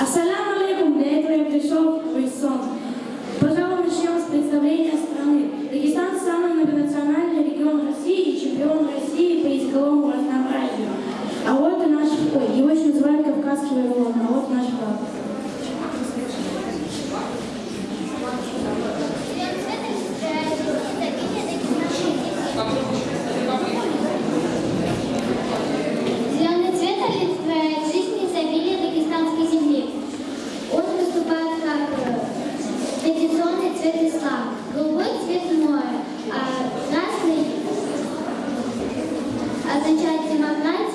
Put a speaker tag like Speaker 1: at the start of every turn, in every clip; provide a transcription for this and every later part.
Speaker 1: Ассаламу алейкум, для этого я пришел в Иссон.
Speaker 2: Пожалуй, начнем с представления страны. Дагестанцы означает демократия,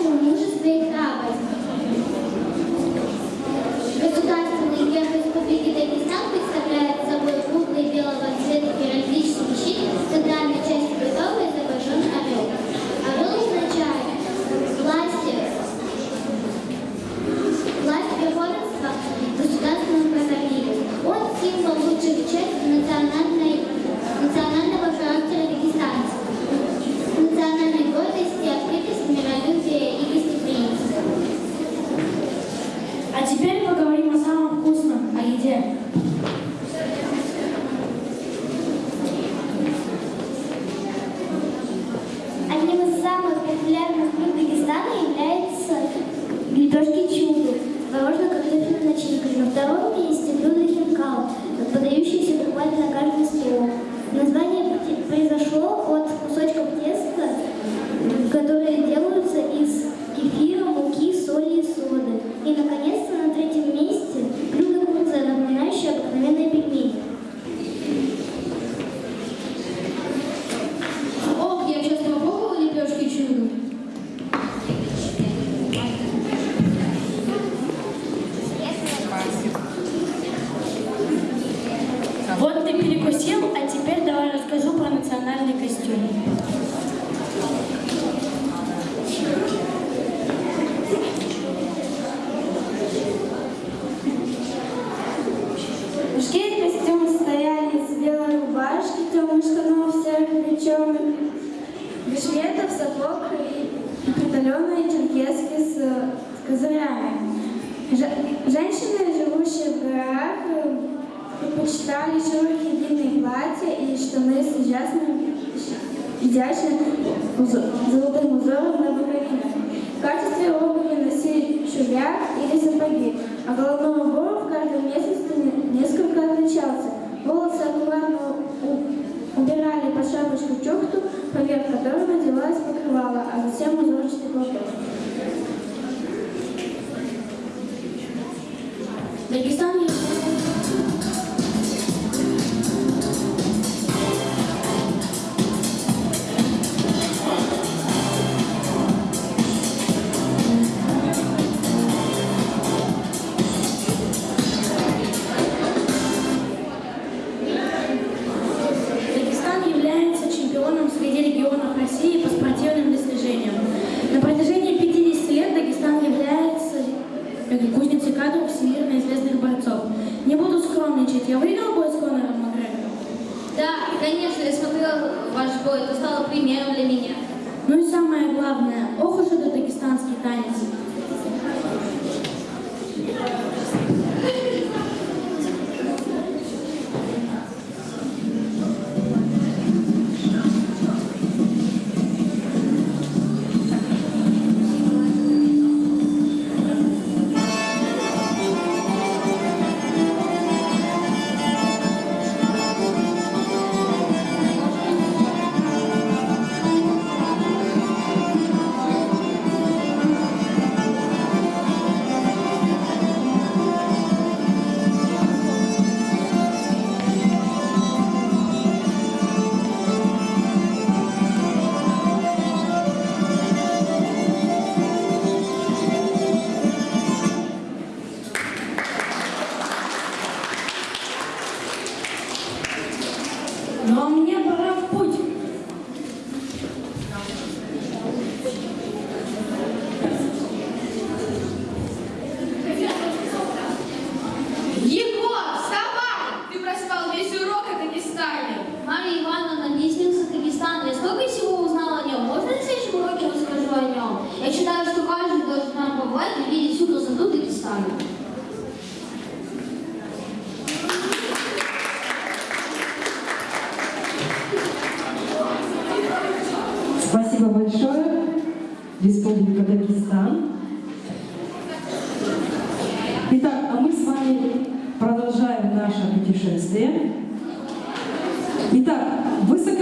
Speaker 1: Одним из самых популярных блюд Дагестана является лепешки чугу, творожно-картофельная начинка. На втором месте блюдо хинкал,
Speaker 2: подающийся черный костюм.
Speaker 3: Мужские костюмы стояли с белой рубашки, темных ну, штанов всех плечом, бешметов, сапог и панталеные черкески с козырями. Женщины, живущие в горах, э, предпочитали широкие длинные платья и штаны с ужасными изящно золотым узором на букве. В качестве обуви носили шубя или сапоги, а головному убор в каждом месяце несколько отличался. Волосы аккуратно убирали по шапочку чохту, поверх которой надевалась покрывала, а затем узорчатый платок.
Speaker 2: Дагестан
Speaker 4: Конечно, я смотрела ваш бой, это стало примером для меня.
Speaker 2: Ну и самое главное, ох уж этот дагестанский танец.
Speaker 5: Республика Дагестан. Итак, а мы с вами продолжаем наше путешествие. Итак, высоко